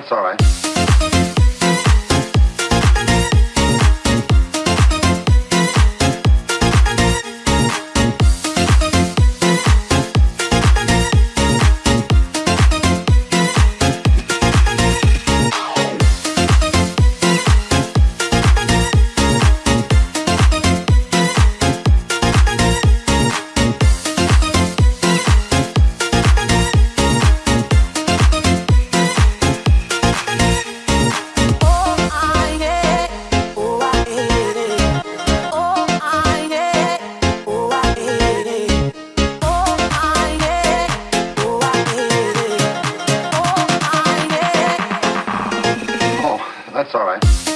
that's all right. That's all right.